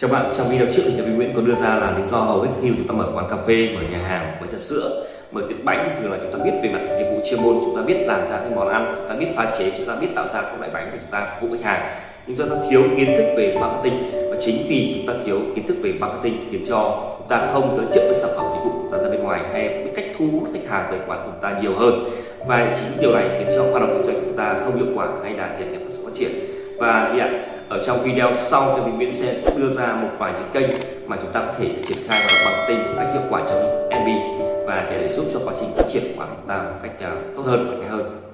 Chào bạn, trong video trước thì nhà Nguyễn có đưa ra là lý do hầu hết khi chúng ta mở quán cà phê, mở nhà hàng, mở trà sữa, mở tiệm bánh thì thường là chúng ta biết về mặt nghiệp vụ chuyên môn, chúng ta biết làm ra cái món ăn, chúng ta biết pha chế, chúng ta biết tạo ra các loại bánh để chúng ta phục vụ khách hàng. Nhưng chúng ta thiếu kiến thức về marketing và chính vì chúng ta thiếu kiến thức về marketing khiến cho chúng ta không giới thiệu với sản phẩm dịch vụ của ta ra bên ngoài hay biết cách thu hút khách hàng tới quán của chúng ta nhiều hơn. Và chính điều này khiến cho hoạt động kinh doanh của chúng ta không hiệu quả hay là thiệt hại sự phát triển. Và hiện ở trong video sau thì mình Nguyễn sẽ đưa ra một vài những kênh mà chúng ta có thể triển khai vào marketing một cách hiệu quả trong MB và để giúp cho quá trình phát triển của chúng ta một cách à, tốt hơn và hơn.